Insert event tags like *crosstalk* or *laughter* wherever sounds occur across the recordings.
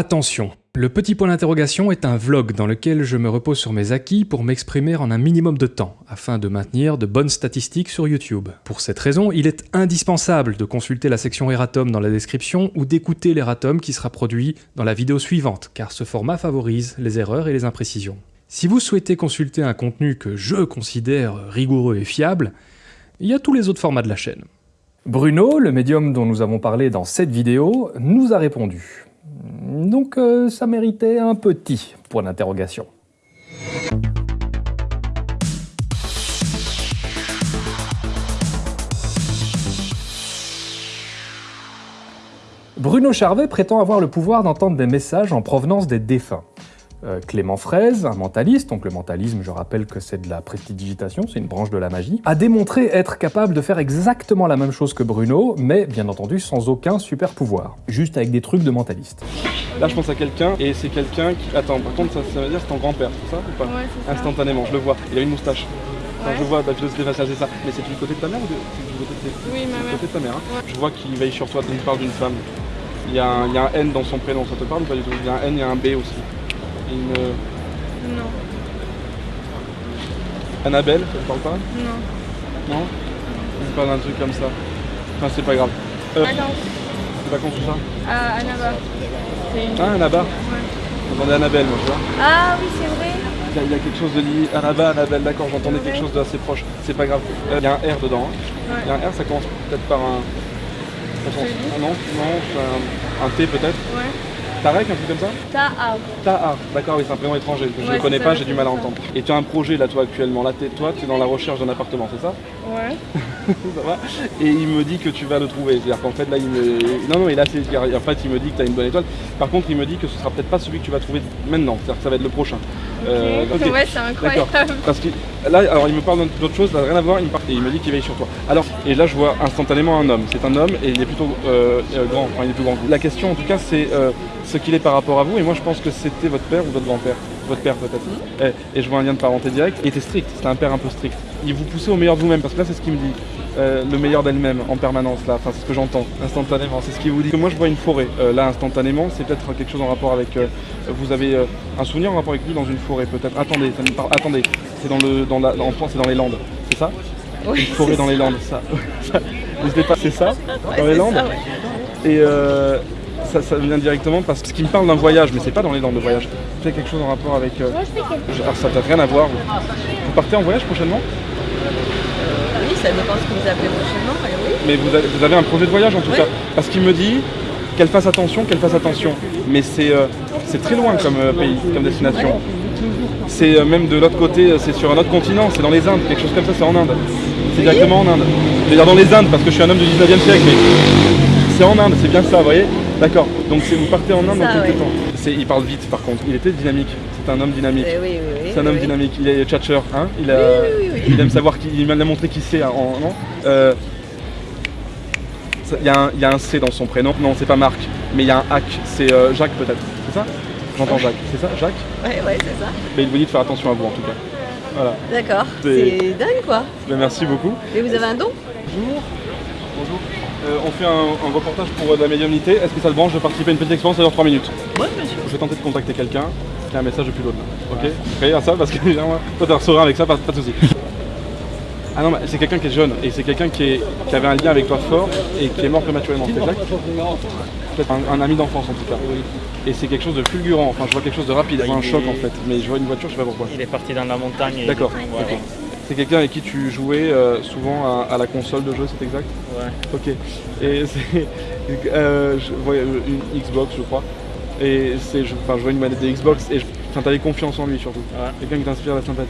Attention, le petit point d'interrogation est un vlog dans lequel je me repose sur mes acquis pour m'exprimer en un minimum de temps, afin de maintenir de bonnes statistiques sur YouTube. Pour cette raison, il est indispensable de consulter la section Eratom dans la description ou d'écouter l'Eratom qui sera produit dans la vidéo suivante, car ce format favorise les erreurs et les imprécisions. Si vous souhaitez consulter un contenu que je considère rigoureux et fiable, il y a tous les autres formats de la chaîne. Bruno, le médium dont nous avons parlé dans cette vidéo, nous a répondu. Donc euh, ça méritait un petit point d'interrogation. Bruno Charvet prétend avoir le pouvoir d'entendre des messages en provenance des défunts. Euh, Clément Fraise, un mentaliste, donc le mentalisme, je rappelle que c'est de la prestidigitation, c'est une branche de la magie, a démontré être capable de faire exactement la même chose que Bruno, mais bien entendu sans aucun super pouvoir, juste avec des trucs de mentaliste. Là, je pense à quelqu'un, et c'est quelqu'un qui... Attends, par contre, ça, ça veut dire c'est ton grand-père, c'est ça ou pas Ouais, c'est ça. Instantanément, je le vois. Il a une moustache. Enfin, Ouais. je vois, bah, philosophie faciale, c'est ça. Mais c'est du côté de ta mère ou de... du côté de tes- Oui, ma du mère. côté de ta mère hein Ouais. Je vois qu'il veille sur toi, il parle d'une femme. Il y, a un, il y a un N dans son prénom, ça te parle ou pas du tout? Il y a un N, il y a un B aussi. Une... Non, Annabelle, ça te parle pas non. Non Il parle d'un truc comme ça. Enfin, c'est pas grave. Euh, Vacances. c'est vacances ou ça À Annaba. Une... Ah, Annaba Ouais. J'entendais Annabelle, moi, tu vois. Ah oui, c'est vrai. Il y, a, il y a quelque chose de lié. Annaba, Annabelle, d'accord, j'entendais quelque chose d'assez proche. C'est pas grave. Euh, Il y a un R dedans. hein. Il y a un R, ça commence peut-être par un. Ah non, non, un, un T peut-être. Ouais. Tarek, un truc comme ça Ta Taha, d'accord, oui, c'est un prénom étranger que je Ouais, ne connais pas, j'ai du mal à entendre. Et tu as un projet là, toi, actuellement. Là, toi, tu es dans la recherche d'un appartement, c'est ça Ouais. *laughs* Ça va Et il me dit que tu vas le trouver. C'est-à-dire qu'en fait, là, il me. Non, non, est assez. En fait, il me dit que tu as une bonne étoile. Par contre, il me dit que ce sera peut-être pas celui que tu vas trouver maintenant. C'est-à-dire que ça va être le prochain. Euh. Ouais, c'est incroyable. Parce que là, alors il me parle d'autre chose, ça n'a rien à voir, il me, parle- et il me dit qu'il veille sur toi. Alors, et là je vois instantanément un homme. C'est un homme et il est plutôt euh, euh, grand, enfin il est plus grand. La question en tout cas c'est euh, ce qu'il est par rapport à vous, et moi je pense que c'était votre père ou votre grand-père. Votre père peut-être. Et, et je vois un lien de parenté direct. Il était strict, c'était un père un peu strict. Il vous poussait au meilleur de vous-même, parce que là c'est ce qu'il me dit. Euh, le meilleur d'elle-même en permanence là, enfin c'est ce que j'entends instantanément, c'est ce qu'il vous dit. Que moi je vois une forêt, Euh, là instantanément, c'est peut-être quelque chose en rapport avec. euh, vous avez un souvenir en rapport avec lui dans une forêt peut-être. Attendez, ça me parle. Attendez, c'est dans le dans la en France c'est dans les Landes, c'est ça? Oui, Une forêt dans les. Landes, *laughs* ça. N'hésitez pas, c'est ça? Dans les Landes? ça, ouais. Et euh, ça, vient directement parce qu'il me parle d'un voyage, mais c'est pas dans les Landes le voyage. C'est quelque chose en rapport avec. euh, je- alors ça n'a rien à voir. Vous, partez en voyage prochainement? Oui, ça dépend ce que vous appelez prochainement, mais oui. Mais vous avez, vous avez un projet de voyage en tout Oui. cas. Parce qu'il me dit qu'elle fasse attention, qu'elle fasse attention. Mais c'est euh, c'est très loin comme euh, pays, comme destination. C'est euh, même de l'autre côté, euh, c'est sur un autre continent, c'est dans les Indes, quelque chose comme ça, c'est en Inde. C'est directement en Inde. Je vais dire dans les Indes parce que je suis un homme du 19e siècle, mais c'est en Inde, c'est bien ça, vous voyez? D'accord. Donc vous partez en Inde dans quelques ouais. temps. Il parle vite par contre, il était dynamique, c'est un homme dynamique. Eh oui, oui, oui. C'est un homme dynamique, il est tchatcheur, hein il, a, il aime savoir qui, il m'a montré qui c'est en, non Euh, Il y, a un- il y a un C dans son prénom, non c'est pas Marc, mais il y a un hack, c'est euh, Jacques peut-être, c'est ça? J'entends Jacques, c'est ça Jacques? Ouais, ouais, c'est ça. Mais il vous dit de faire attention à vous en tout cas. Voilà, D'accord. C'est- dingue, quoi. Ben, merci beaucoup. Et vous avez un don? Bonjour. Bonjour. Euh, on fait un, un reportage pour euh, de la médiumnité. Est-ce que ça te branche de participer à une petite expérience Ça dure 3 minutes. Oui, monsieur. Je vais tenter de contacter quelqu'un qui a un message depuis l'autre. Ok Prêt à ça Parce que toi, t'es un serein avec ça, pas, pas de soucis. Ah non, mais c'est quelqu'un qui est jeune et c'est quelqu'un qui, avait un lien avec toi fort et qui est mort prématurément, c'est exact Peut-être un, un ami d'enfance en tout cas. Et c'est quelque chose de fulgurant, enfin je vois quelque chose de rapide, je vois un choc en fait, mais je vois une voiture, je sais pas pourquoi. Il est parti dans la montagne. et- D'accord, Ouais, ok. C'est quelqu'un avec qui tu jouais euh, souvent à, à la console de jeu, c'est exact ouais. Ok. Et *laughs* c'est. euh, je voyais une Xbox, je crois. Et c'est. Enfin, je vois une manette de Xbox et je- enfin, t'avais confiance en lui surtout. Ouais. Quelqu'un qui t'inspire la sympathie.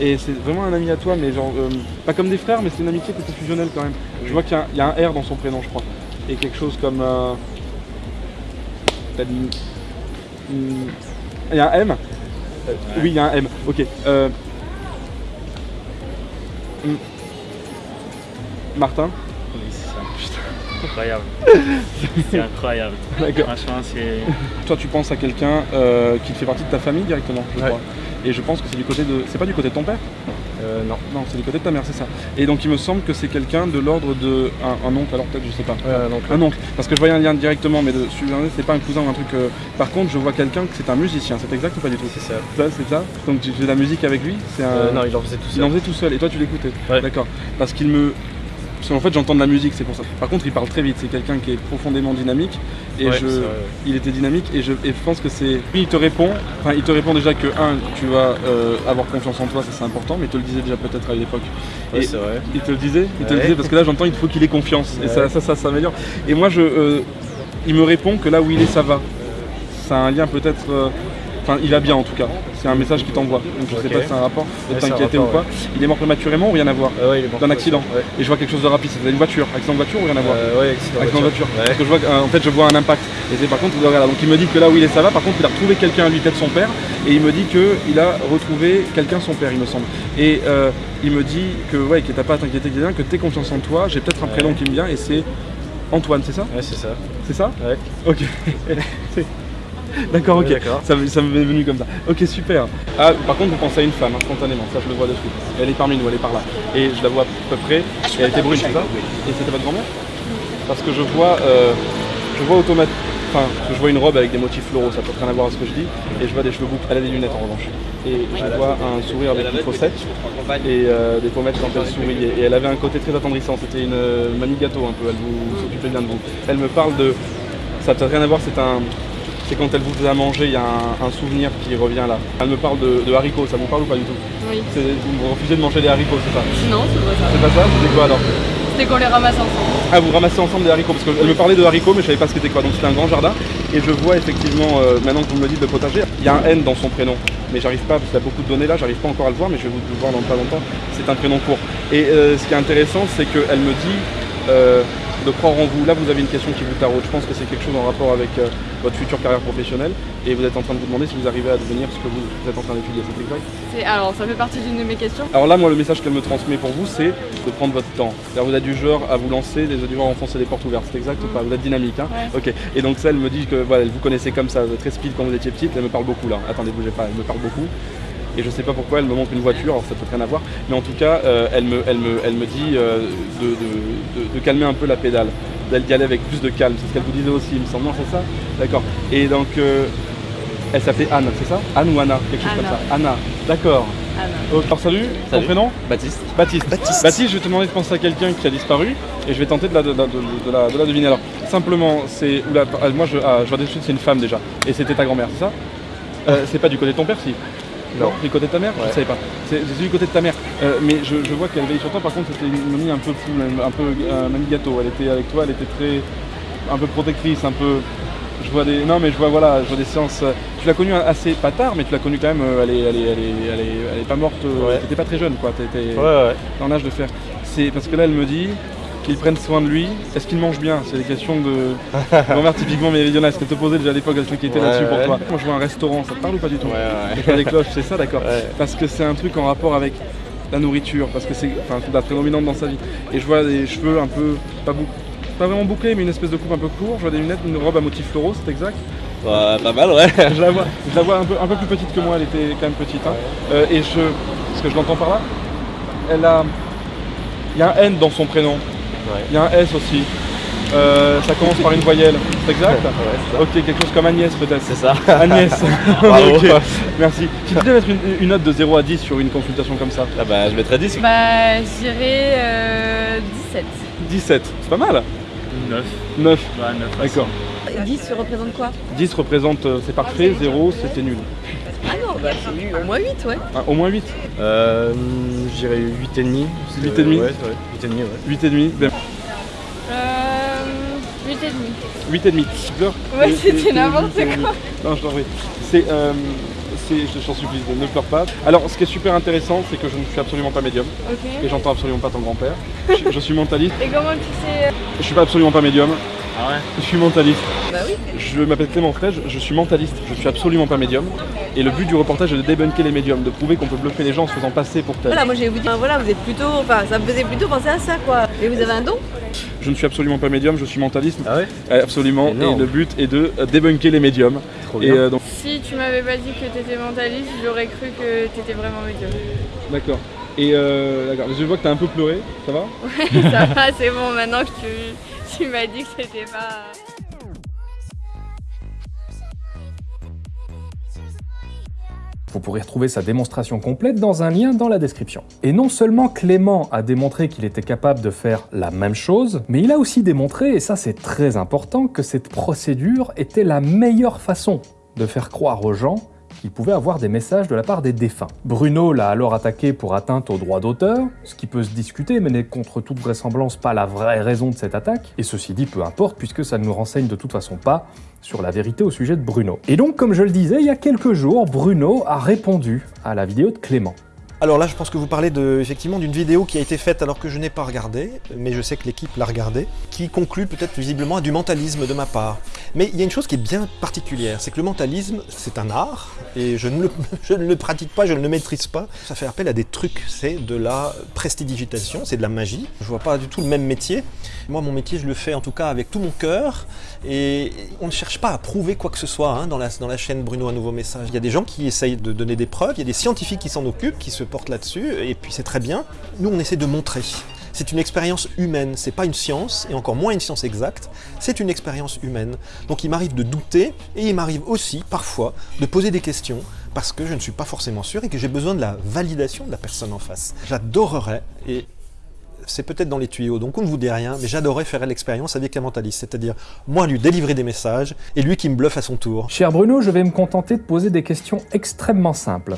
Et c'est vraiment un ami à toi, mais genre. euh, pas comme des frères, mais c'est une amitié qui était fusionnelle quand même. Je vois qu'il y, a un- il y a un R dans son prénom, je crois. Et quelque chose comme. euh, une- une- Il y a un M? Euh, Oui, il y a un M. Ok. Hmm. Martin Oui, c'est ça. Incroyable. *laughs* c'est incroyable. D'accord. Franchement, c'est. Toi, tu penses à quelqu'un euh, qui fait partie de ta famille directement, je Ouais. crois. Et je pense que c'est du côté de. C'est pas du côté de ton père? Euh, non. Non, c'est du côté de ta mère, c'est ça. Et donc il me semble que c'est quelqu'un de l'ordre de. Un, un oncle, alors peut-être, je sais pas. Euh, donc, Un oncle. Parce que je voyais un lien directement, mais de celui-là, c'est pas un cousin ou un truc. euh, Par contre, je vois quelqu'un que c'est un musicien, c'est exact ou pas du tout? C'est ça. Ça, c'est ça Donc tu fais de la musique avec lui? C'est un. Euh, non, il en faisait tout Il seul. en faisait tout seul et toi tu l'écoutais? Ouais. D'accord. Parce qu'il me. Parce qu'en fait j'entends de la musique, c'est pour ça. Par contre il parle très vite, c'est quelqu'un qui est profondément dynamique. Et Ouais, je. Il était dynamique et je, et je pense que c'est. Lui il te répond, enfin il te répond déjà que un, tu vas euh, avoir confiance en toi, ça c'est important, mais il te le disait déjà peut-être à une époque. Ouais, c'est vrai. Il te le disait Il te le disait parce que là j'entends il faut qu'il ait confiance. Et ça, ça, ça s'améliore. Et moi je. euh, il me répond que là où il est ça va. Ça a un lien peut-être. euh, Enfin, il va bien en tout cas. C'est un message qu'il t'envoie. Donc je sais Ok. pas si c'est un rapport de Ouais, t'inquiéter ou pas. Il est mort prématurément ou rien à voir Euh, ouais, il est mort. D'un accident. Et je vois quelque chose de rapide, c'est une voiture. Accident de voiture ou rien à voir Euh, accident, Accident de voiture. Parce que je vois, que, euh, en fait, je vois un impact. Et c'est par contre, donc il me dit que là où il est, ça va. Par contre, il a retrouvé quelqu'un à lui, peut-être son père. Et il me dit qu'il a retrouvé quelqu'un, son père, il me semble. Et euh, il me dit que, ouais, que t'as pas à t'inquiéter, que que t'aies confiance en toi. J'ai peut-être un prénom qui me vient et c'est Antoine, c'est ça Ouais, c'est ça. C'est ça Ouais. Ok. *laughs* *laughs* D'accord, ok. Ça, me- ça m'est venu comme ça. Ok, super. Ah, par contre, vous pensez à une femme, instantanément. Ça, je le vois de suite. Elle est parmi nous, elle est par là. Et je la vois à peu près. Et elle était brune, c'est ça Et c'était votre grand-mère? Parce que je vois, euh, je vois automatiquement. Enfin, je vois une robe avec des motifs floraux, ça peut rien à voir avec ce que je dis. Et je vois des cheveux boucles. Elle a des lunettes en revanche. Et je vois un sourire avec une faussette et euh, des pommettes quand elle sourit. Et elle avait un côté très attendrissant. C'était une euh, mamie gâteau un peu. Elle vous s'occupait bien de vous. Elle me parle de. Ça n'a peut-être rien à voir, c'est un. C'est quand elle vous à manger, il y a un, un souvenir qui revient là. Elle me parle de, de haricots, ça vous parle ou pas du tout Oui. Vous refusez de manger des haricots, c'est ça Non, c'est pas ça. C'est pas ça C'était quoi alors C'était qu'on les ramasse ensemble. Ah, vous ramassez ensemble des haricots Parce qu'elle me parlait de haricots, mais je savais pas ce que c'était quoi. Donc c'était un grand jardin. Et je vois effectivement, euh, maintenant que vous me le dites, le potager, il y a un N dans son prénom. Mais j'arrive pas, parce qu'il y a beaucoup de données là, j'arrive pas encore à le voir, mais je vais vous le voir dans pas longtemps. C'est un prénom court. Et euh, ce qui est intéressant, c'est qu'elle me dit euh, de croire en vous. Là, vous avez une question qui vous taraude. Je pense que c'est quelque chose en rapport avec euh, votre future carrière professionnelle. Et vous êtes en train de vous demander si vous arrivez à devenir ce que vous, vous êtes en train d'étudier. C'est exact Alors, ça fait partie d'une de mes questions. alors là, moi, le message qu'elle me transmet pour vous, c'est de prendre votre temps. Vous êtes du genre à vous lancer, êtes du genre à enfoncer des portes ouvertes. C'est exact ou pas? Vous êtes dynamique, hein? Ouais. Ok. Et donc ça, elle me dit que voilà, elle vous connaissait comme ça, très speed quand vous étiez petite. Elle me parle beaucoup là. Attendez, bougez pas. Elle me parle beaucoup. Et je sais pas pourquoi elle me montre une voiture. Alors ça peut rien à voir. Mais en tout cas, euh, elle me, elle me, elle me dit euh, de, de- de- de calmer un peu la pédale, d'y aller avec plus de calme. C'est ce qu'elle vous disait aussi, il me semble. Non, c'est ça? D'accord. Et donc. euh, elle s'appelait Anne, c'est ça? Anne ou Anna Quelque chose comme ça. Anna, d'accord. Anna. Alors salut, ton prénom? Baptiste. Baptiste. Baptiste. je vais te demander de penser à quelqu'un qui a disparu et je vais tenter de la, de, la- de- de la, de la deviner. Alors, simplement, c'est. moi, je, ah, je vois de suite, c'est une femme déjà. Et c'était ta grand-mère, c'est ça? Euh, C'est pas du côté de ton père, si? Non. Du côté de ta mère? Je ne savais pas. C'est du côté de ta mère. Euh, mais je, je vois qu'elle veille sur toi, par contre, c'était une mamie un peu fou, un peu un mamie gâteau. Elle était avec toi, elle était très. un peu protectrice, un peu. Je vois des. Non, mais je vois, voilà, je vois des séances. euh, Tu l'as connue assez pas tard, mais tu l'as connue quand même. euh, Elle est, elle est, elle est, elle est, elle est pas morte. euh, Ouais. T'étais pas très jeune, quoi. T'étais Ouais, ouais. dans l'âge de faire. C'est parce que là, elle me dit qu'ils prennent soin de lui. Est-ce qu'il mange bien? C'est des questions de *laughs* grand-mère typiquement méridionale. Ce qu'elle te posait déjà à l'époque, elle qui était Ouais, là-dessus pour toi? Moi, je vois un restaurant, ça te parle ou pas du tout? Ouais, ouais. Je vois des cloches, c'est ça, d'accord. Parce que c'est un truc en rapport avec la nourriture, parce que c'est enfin, la prédominante dans sa vie. Et je vois des cheveux un peu, pas, pas vraiment bouclés, mais une espèce de coupe un peu court. Je vois des lunettes, une robe à motifs floraux, c'est exact. Bah, pas mal, ouais. *laughs* Je la vois, je la vois un, peu, un peu plus petite que moi, elle était quand même petite. hein. Euh, et je. Parce que je l'entends par là, elle a. Il y a un N dans son prénom. Il y a un S aussi. Euh, ça commence par une voyelle, c'est exact *laughs* Ouais, c'est ça. Ok, quelque chose comme Agnès peut-être. C'est ça. *laughs* Agnès. *laughs* Bravo. Ok, Merci. Si tu devais mettre une, une note de 0 à 10 sur une consultation comme ça, Ah bah, je mettrais 10. Bah, je dirais euh, 17. 17, c'est pas mal 9. 9, Ouais, 9. d'accord. 10 représente quoi? 10 représente euh, c'est parfait, 0 c'était nul. Ah non, bah c'est nul. Au moins 8, ouais. Ah, au moins 8, Euh, je dirais 8,5. 8,5. Ouais, ouais, 8,5, ouais. 8,5. Ben, Euh, 8 et demi. 8 et demi. Pleure. Ouais, Et- c'était n'importe et- quoi. Non, je t'en prie. C'est, euh, je t'en supplie, ne pleure pas. Alors, ce qui est super intéressant, c'est que je ne suis absolument pas médium et j'entends absolument pas ton grand-père. Je, je suis mentaliste. Et comment tu sais Je suis pas absolument pas médium. Ah ouais Je suis mentaliste. Bah oui. Je m'appelle Clément Frege, je suis mentaliste, je suis absolument pas médium. Et le but du reportage est de débunker les médiums, de prouver qu'on peut bluffer les gens en se faisant passer pour tel. Voilà, moi je vais vous dire, voilà, vous êtes plutôt, enfin, ça me faisait plutôt penser à ça, quoi. Et vous avez un don Je ne suis absolument pas médium, je suis mentaliste. Ah ouais Absolument. Énorme. Et le but est de euh, débunker les médiums. Trop Et bien. euh, donc, Si tu m'avais pas dit que t'étais mentaliste, j'aurais cru que t'étais vraiment médium. d'accord. Et euh, d'accord, je vois que t'as un peu pleuré, ça va? *laughs* Ça va, c'est bon, maintenant que tu, *laughs* tu m'as dit que c'était pas... Vous pourrez retrouver sa démonstration complète dans un lien dans la description. Et non seulement Clément a démontré qu'il était capable de faire la même chose, mais il a aussi démontré, et ça c'est très important, que cette procédure était la meilleure façon de faire croire aux gens qu'il pouvait avoir des messages de la part des défunts. Bruno l'a alors attaqué pour atteinte au droit d'auteur, ce qui peut se discuter mais n'est contre toute vraisemblance pas la vraie raison de cette attaque, et ceci dit peu importe puisque ça ne nous renseigne de toute façon pas sur la vérité au sujet de Bruno. Et donc comme je le disais, il y a quelques jours, Bruno a répondu à la vidéo de Clément. Alors là, je pense que vous parlez de, effectivement d'une vidéo qui a été faite alors que je n'ai pas regardé, mais je sais que l'équipe l'a regardée, qui conclut peut-être visiblement à du mentalisme de ma part. Mais il y a une chose qui est bien particulière, c'est que le mentalisme, c'est un art, et *laughs* je ne, le, pratique pas, je ne le maîtrise pas. Ça fait appel à des trucs, c'est de la prestidigitation, c'est de la magie. Je vois pas du tout le même métier. Moi, mon métier, je le fais en tout cas avec tout mon cœur, et on ne cherche pas à prouver quoi que ce soit hein, dans, la, dans la chaîne Bruno Un Nouveau Message. Il y a des gens qui essayent de donner des preuves, il y a des scientifiques qui s'en occupent, qui se portent là-dessus, et puis c'est très bien. Nous, on essaie de montrer. C'est une expérience humaine, c'est pas une science, et encore moins une science exacte, c'est une expérience humaine. Donc il m'arrive de douter, et il m'arrive aussi, parfois, de poser des questions, parce que je ne suis pas forcément sûr et que j'ai besoin de la validation de la personne en face. J'adorerais, et c'est peut-être dans les tuyaux, donc on ne vous dit rien, mais j'adorerais faire l'expérience avec un mentaliste, c'est-à-dire moi lui délivrer des messages, et lui qui me bluffe à son tour. Cher Bruno, je vais me contenter de poser des questions extrêmement simples,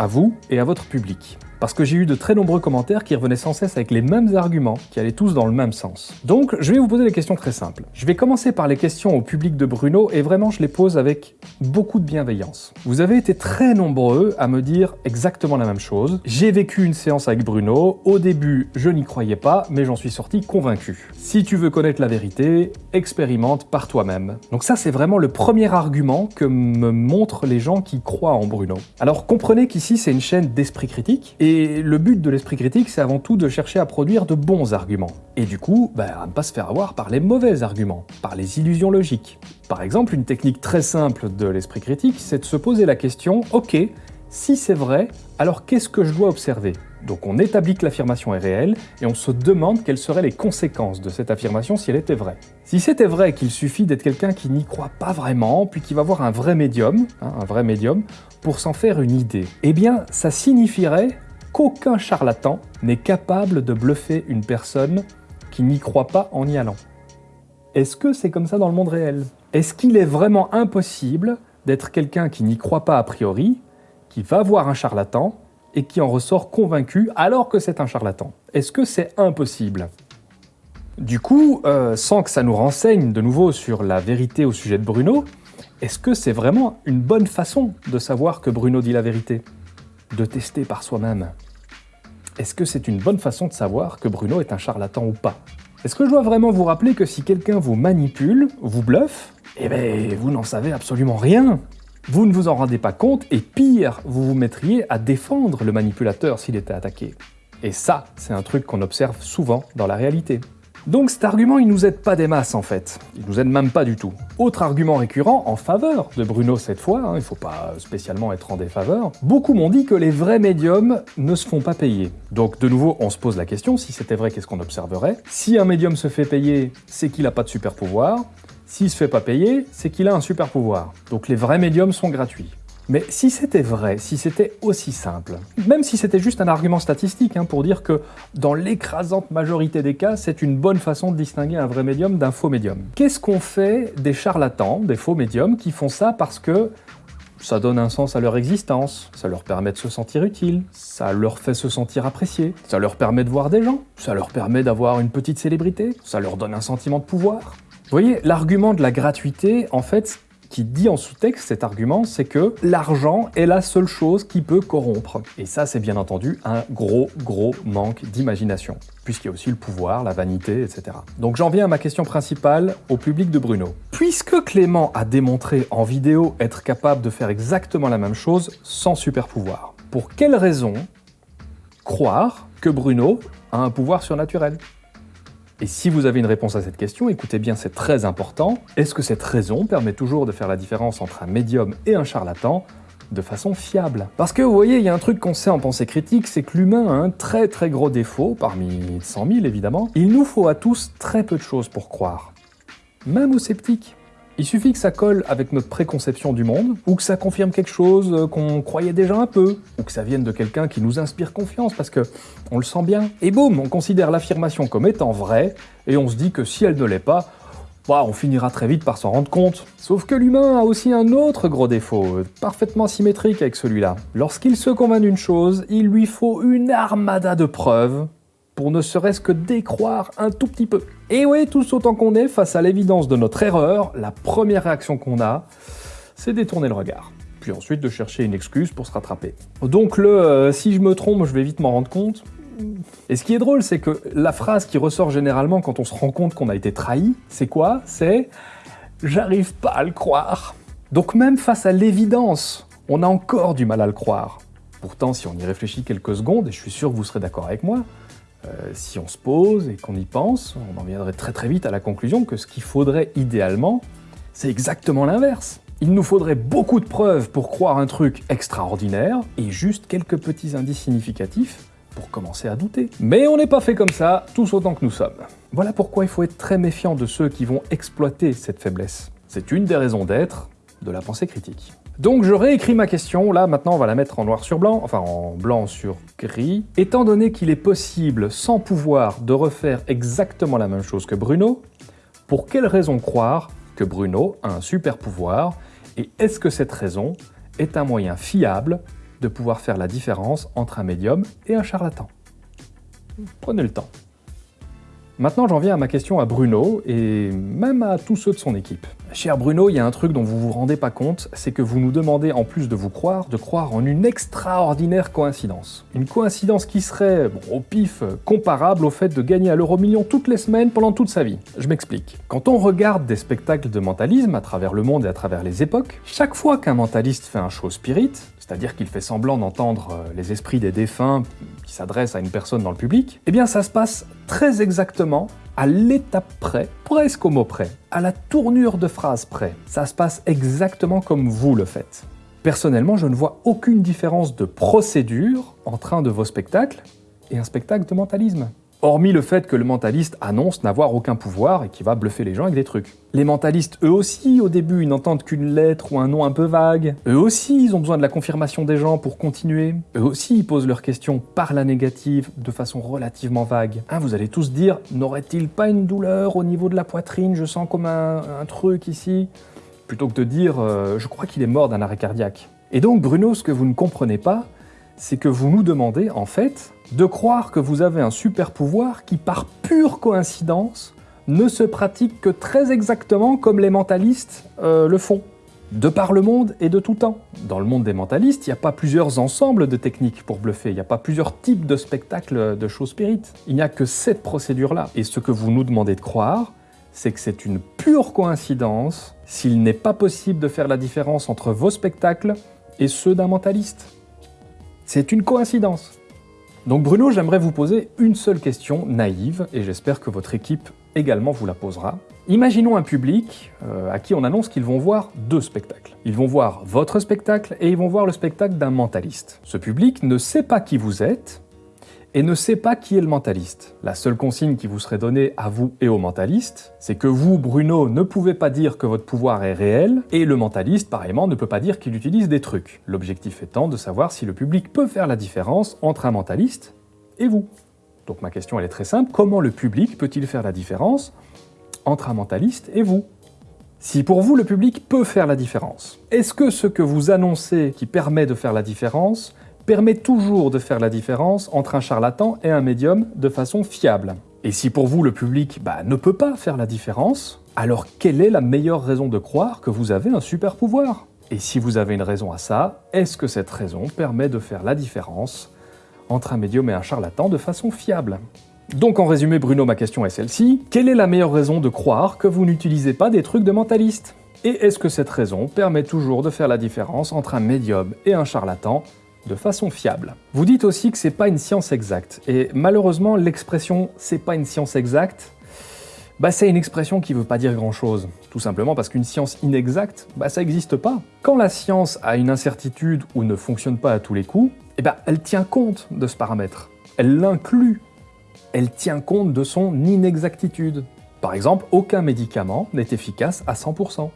à vous et à votre public. Parce que j'ai eu de très nombreux commentaires qui revenaient sans cesse avec les mêmes arguments, qui allaient tous dans le même sens. Donc, je vais vous poser des questions très simples. Je vais commencer par les questions au public de Bruno, et vraiment je les pose avec beaucoup de bienveillance. Vous avez été très nombreux à me dire exactement la même chose. J'ai vécu une séance avec Bruno, au début je n'y croyais pas, mais j'en suis sorti convaincu. Si tu veux connaître la vérité, expérimente par toi-même. Donc ça c'est vraiment le premier argument que me montrent les gens qui croient en Bruno. Alors comprenez qu'ici c'est une chaîne d'esprit critique, et le but de l'esprit critique c'est avant tout de chercher à produire de bons arguments. Et du coup, bah, à ne pas se faire avoir par les mauvais arguments, par les illusions logiques. Par exemple, une technique très simple de l'esprit critique, c'est de se poser la question « Ok, si c'est vrai, alors qu'est-ce que je dois observer ?» Donc on établit que l'affirmation est réelle, et on se demande quelles seraient les conséquences de cette affirmation si elle était vraie. Si c'était vrai qu'il suffit d'être quelqu'un qui n'y croit pas vraiment, puis qui va voir un vrai médium, hein, un vrai médium, pour s'en faire une idée, eh bien ça signifierait qu'aucun charlatan n'est capable de bluffer une personne qui n'y croit pas en y allant. Est-ce que c'est comme ça dans le monde réel? Est-ce qu'il est vraiment impossible d'être quelqu'un qui n'y croit pas a priori, qui va voir un charlatan et qui en ressort convaincu alors que c'est un charlatan? Est-ce que c'est impossible? Du coup, euh, sans que ça nous renseigne de nouveau sur la vérité au sujet de Bruno, est-ce que c'est vraiment une bonne façon de savoir que Bruno dit la vérité? De tester par soi-même. Est-ce que c'est une bonne façon de savoir que Bruno est un charlatan ou pas? Est-ce que je dois vraiment vous rappeler que si quelqu'un vous manipule, vous bluffe, eh ben vous n'en savez absolument rien vous ne vous en rendez pas compte, et pire, vous vous mettriez à défendre le manipulateur s'il était attaqué. Et ça, c'est un truc qu'on observe souvent dans la réalité. Donc cet argument, il nous aide pas des masses en fait. Il nous aide même pas du tout. Autre argument récurrent en faveur de Bruno cette fois, hein, il faut pas spécialement être en défaveur, beaucoup m'ont dit que les vrais médiums ne se font pas payer. Donc de nouveau, on se pose la question, si c'était vrai, qu'est-ce qu'on observerait? Si un médium se fait payer, c'est qu'il a pas de super pouvoir. S'il se fait pas payer, c'est qu'il a un super pouvoir. Donc les vrais médiums sont gratuits. Mais si c'était vrai, si c'était aussi simple, même si c'était juste un argument statistique hein, pour dire que dans l'écrasante majorité des cas, c'est une bonne façon de distinguer un vrai médium d'un faux médium. Qu'est-ce qu'on fait des charlatans, des faux médiums, qui font ça parce que ça donne un sens à leur existence, ça leur permet de se sentir utile, ça leur fait se sentir apprécié, ça leur permet de voir des gens, ça leur permet d'avoir une petite célébrité, ça leur donne un sentiment de pouvoir. Vous voyez, l'argument de la gratuité, en fait, qui dit en sous-texte cet argument, c'est que l'argent est la seule chose qui peut corrompre. Et ça, c'est bien entendu un gros, gros manque d'imagination, puisqu'il y a aussi le pouvoir, la vanité, etc. Donc j'en viens à ma question principale au public de Bruno. Puisque Clément a démontré en vidéo être capable de faire exactement la même chose sans super pouvoir, pour quelle raison croire que Bruno a un pouvoir surnaturel? Et si vous avez une réponse à cette question, écoutez bien, c'est très important. Est-ce que cette raison permet toujours de faire la différence entre un médium et un charlatan de façon fiable? Parce que vous voyez, il y a un truc qu'on sait en pensée critique, c'est que l'humain a un très très gros défaut, parmi 100 000 évidemment. Il nous faut à tous très peu de choses pour croire. Même aux sceptiques. Il suffit que ça colle avec notre préconception du monde, ou que ça confirme quelque chose euh, qu'on croyait déjà un peu, ou que ça vienne de quelqu'un qui nous inspire confiance parce que on le sent bien. Et boum, on considère l'affirmation comme étant vraie, et on se dit que si elle ne l'est pas, bah, on finira très vite par s'en rendre compte. Sauf que l'humain a aussi un autre gros défaut, euh, parfaitement symétrique avec celui-là. Lorsqu'il se convainc d'une chose, il lui faut une armada de preuves pour ne serait-ce que décroire un tout petit peu. Et oui, tous autant qu'on est, face à l'évidence de notre erreur, la première réaction qu'on a, c'est détourner le regard. Puis ensuite de chercher une excuse pour se rattraper. Donc le euh, si je me trompe, je vais vite m'en rendre compte », et ce qui est drôle, c'est que la phrase qui ressort généralement quand on se rend compte qu'on a été trahi, c'est quoi? C'est « j'arrive pas à le croire ». Donc même face à l'évidence, on a encore du mal à le croire. Pourtant, si on y réfléchit quelques secondes, et je suis sûr que vous serez d'accord avec moi, euh, si on se pose et qu'on y pense, on en viendrait très très vite à la conclusion que ce qu'il faudrait idéalement, c'est exactement l'inverse. Il nous faudrait beaucoup de preuves pour croire un truc extraordinaire, et juste quelques petits indices significatifs pour commencer à douter. Mais on n'est pas fait comme ça, tous autant que nous sommes. Voilà pourquoi il faut être très méfiant de ceux qui vont exploiter cette faiblesse. C'est une des raisons d'être de la pensée critique. Donc je réécris ma question, là maintenant on va la mettre en noir sur blanc, enfin en blanc sur gris. Étant donné qu'il est possible, sans pouvoir, de refaire exactement la même chose que Bruno, pour quelle raison croire que Bruno a un super pouvoir? Et est-ce que cette raison est un moyen fiable de pouvoir faire la différence entre un médium et un charlatan? Prenez le temps. Maintenant, j'en viens à ma question à Bruno, et même à tous ceux de son équipe. Cher Bruno, il y a un truc dont vous vous rendez pas compte, c'est que vous nous demandez, en plus de vous croire, de croire en une extraordinaire coïncidence. Une coïncidence qui serait, bon, au pif, comparable au fait de gagner à l'euro million toutes les semaines pendant toute sa vie. Je m'explique. Quand on regarde des spectacles de mentalisme à travers le monde et à travers les époques, chaque fois qu'un mentaliste fait un show spirit, c'est-à-dire qu'il fait semblant d'entendre euh, les esprits des défunts qui s'adressent à une personne dans le public, eh bien ça se passe très exactement à l'étape près, presque au mot près, à la tournure de phrase près. Ça se passe exactement comme vous le faites. Personnellement, je ne vois aucune différence de procédure entre un de vos spectacles et un spectacle de mentalisme. Hormis le fait que le mentaliste annonce n'avoir aucun pouvoir et qu'il va bluffer les gens avec des trucs. Les mentalistes, eux aussi, au début, ils n'entendent qu'une lettre ou un nom un peu vague. Eux aussi, ils ont besoin de la confirmation des gens pour continuer. Eux aussi, ils posent leurs questions par la négative, de façon relativement vague. Hein, vous allez tous dire, n'aurait-il pas une douleur au niveau de la poitrine? Je sens comme un, truc ici. Plutôt que de dire, euh, je crois qu'il est mort d'un arrêt cardiaque. Et donc, Bruno, ce que vous ne comprenez pas, c'est que vous nous demandez, en fait, de croire que vous avez un super pouvoir qui, par pure coïncidence, ne se pratique que très exactement comme les mentalistes euh, le font. De par le monde et de tout temps. Dans le monde des mentalistes, il n'y a pas plusieurs ensembles de techniques pour bluffer, il n'y a pas plusieurs types de spectacles de show spirit. Il n'y a que cette procédure-là. Et ce que vous nous demandez de croire, c'est que c'est une pure coïncidence s'il n'est pas possible de faire la différence entre vos spectacles et ceux d'un mentaliste. C'est une coïncidence. Donc Bruno, j'aimerais vous poser une seule question naïve, et j'espère que votre équipe également vous la posera. Imaginons un public euh, à qui on annonce qu'ils vont voir deux spectacles. Ils vont voir votre spectacle et ils vont voir le spectacle d'un mentaliste. Ce public ne sait pas qui vous êtes, et ne sait pas qui est le mentaliste. La seule consigne qui vous serait donnée à vous et au mentaliste, c'est que vous, Bruno, ne pouvez pas dire que votre pouvoir est réel, et le mentaliste, pareillement, ne peut pas dire qu'il utilise des trucs. L'objectif étant de savoir si le public peut faire la différence entre un mentaliste et vous. Donc ma question elle est très simple, comment le public peut-il faire la différence entre un mentaliste et vous? Si pour vous le public peut faire la différence, est-ce que ce que vous annoncez qui permet de faire la différence permet toujours de faire la différence entre un charlatan et un médium de façon fiable. Et si pour vous le public bah, ne peut pas faire la différence, alors quelle est la meilleure raison de croire que vous avez un super pouvoir? Et si vous avez une raison à ça, est-ce que cette raison permet de faire la différence entre un médium et un charlatan de façon fiable? Donc en résumé Bruno, ma question est celle-ci. Quelle est la meilleure raison de croire que vous n'utilisez pas des trucs de mentaliste? Et est-ce que cette raison permet toujours de faire la différence entre un médium et un charlatan de façon fiable. Vous dites aussi que c'est pas une science exacte, et malheureusement l'expression « c'est pas une science exacte », bah, c'est une expression qui veut pas dire grand-chose. Tout simplement parce qu'une science inexacte, bah, ça n'existe pas. Quand la science a une incertitude ou ne fonctionne pas à tous les coups, eh ben, elle tient compte de ce paramètre. Elle l'inclut. Elle tient compte de son inexactitude. Par exemple, aucun médicament n'est efficace à 100%.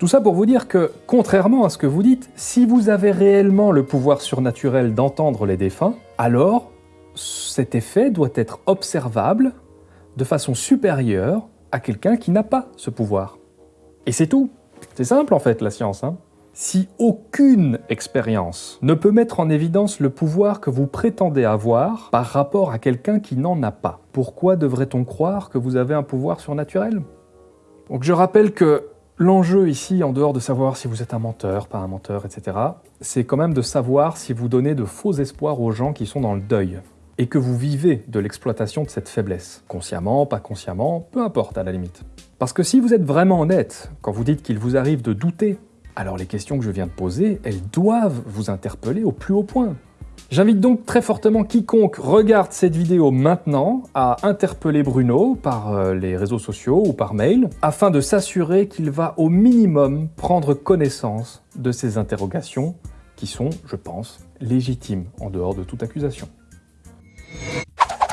Tout ça pour vous dire que, contrairement à ce que vous dites, si vous avez réellement le pouvoir surnaturel d'entendre les défunts, alors cet effet doit être observable de façon supérieure à quelqu'un qui n'a pas ce pouvoir. Et c'est tout. C'est simple en fait la science. Hein. si aucune expérience ne peut mettre en évidence le pouvoir que vous prétendez avoir par rapport à quelqu'un qui n'en a pas, pourquoi devrait-on croire que vous avez un pouvoir surnaturel? Donc je rappelle que L'enjeu ici, en dehors de savoir si vous êtes un menteur, pas un menteur, etc., c'est quand même de savoir si vous donnez de faux espoirs aux gens qui sont dans le deuil, et que vous vivez de l'exploitation de cette faiblesse, consciemment, pas consciemment, peu importe à la limite. Parce que si vous êtes vraiment honnête, quand vous dites qu'il vous arrive de douter, alors les questions que je viens de poser, elles doivent vous interpeller au plus haut point. J'invite donc très fortement quiconque regarde cette vidéo maintenant à interpeller Bruno par euh, les réseaux sociaux ou par mail afin de s'assurer qu'il va au minimum prendre connaissance de ces interrogations qui sont, je pense, légitimes en dehors de toute accusation.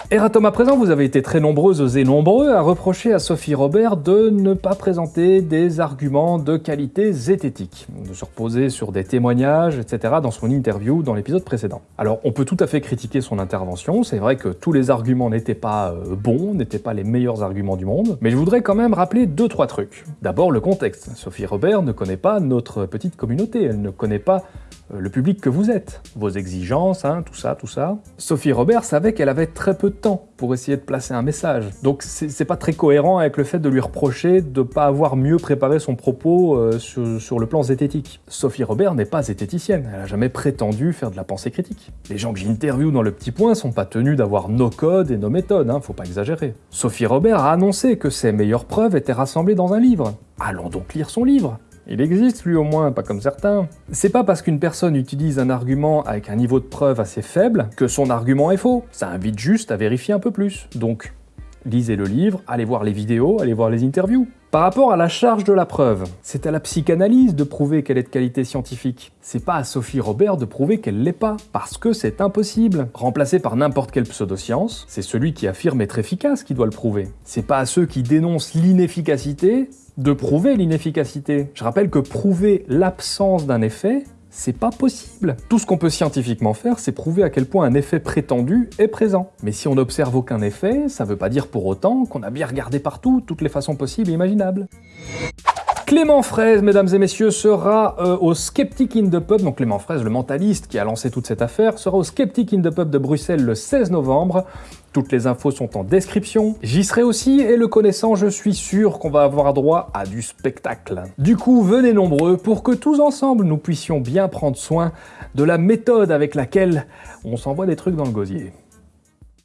Eratom, à présent, vous avez été très nombreuses et nombreux à reprocher à Sophie Robert de ne pas présenter des arguments de qualité zététique, de se reposer sur des témoignages, etc. dans son interview dans l'épisode précédent. Alors, on peut tout à fait critiquer son intervention, c'est vrai que tous les arguments n'étaient pas euh, bons, n'étaient pas les meilleurs arguments du monde, mais je voudrais quand même rappeler deux, trois trucs. D'abord, le contexte. Sophie Robert ne connaît pas notre petite communauté, elle ne connaît pas euh, le public que vous êtes, vos exigences, hein, tout ça, tout ça. Sophie Robert savait qu'elle avait très peu de temps pour essayer de placer un message. Donc c'est pas très cohérent avec le fait de lui reprocher de ne pas avoir mieux préparé son propos euh, sur, le plan zététique. Sophie Robert n'est pas zététicienne, elle a jamais prétendu faire de la pensée critique. Les gens que j'interviewe dans le petit point sont pas tenus d'avoir nos codes et nos méthodes, hein, faut pas exagérer. Sophie Robert a annoncé que ses meilleures preuves étaient rassemblées dans un livre. Allons donc lire son livre. Il existe lui au moins, pas comme certains. C'est pas parce qu'une personne utilise un argument avec un niveau de preuve assez faible que son argument est faux. Ça invite juste à vérifier un peu plus. Donc, lisez le livre, allez voir les vidéos, allez voir les interviews. Par rapport à la charge de la preuve, c'est à la psychanalyse de prouver qu'elle est de qualité scientifique. C'est pas à Sophie Robert de prouver qu'elle l'est pas, parce que c'est impossible. Remplacé par n'importe quelle pseudoscience, c'est celui qui affirme être efficace qui doit le prouver. C'est pas à ceux qui dénoncent l'inefficacité de prouver l'inefficacité. Je rappelle que prouver l'absence d'un effet, c'est pas possible. Tout ce qu'on peut scientifiquement faire, c'est prouver à quel point un effet prétendu est présent. Mais si on n'observe aucun effet, ça veut pas dire pour autant qu'on a bien regardé partout, toutes les façons possibles et imaginables. Clément Fraise, mesdames et messieurs, sera euh, au Skeptic in the Pub, donc Clément Fraise, le mentaliste qui a lancé toute cette affaire, sera au Skeptic in the Pub de Bruxelles le 16 novembre. Toutes les infos sont en description. J'y serai aussi, et le connaissant, je suis sûr qu'on va avoir droit à du spectacle. Du coup, venez nombreux pour que tous ensemble, nous puissions bien prendre soin de la méthode avec laquelle on s'envoie des trucs dans le gosier.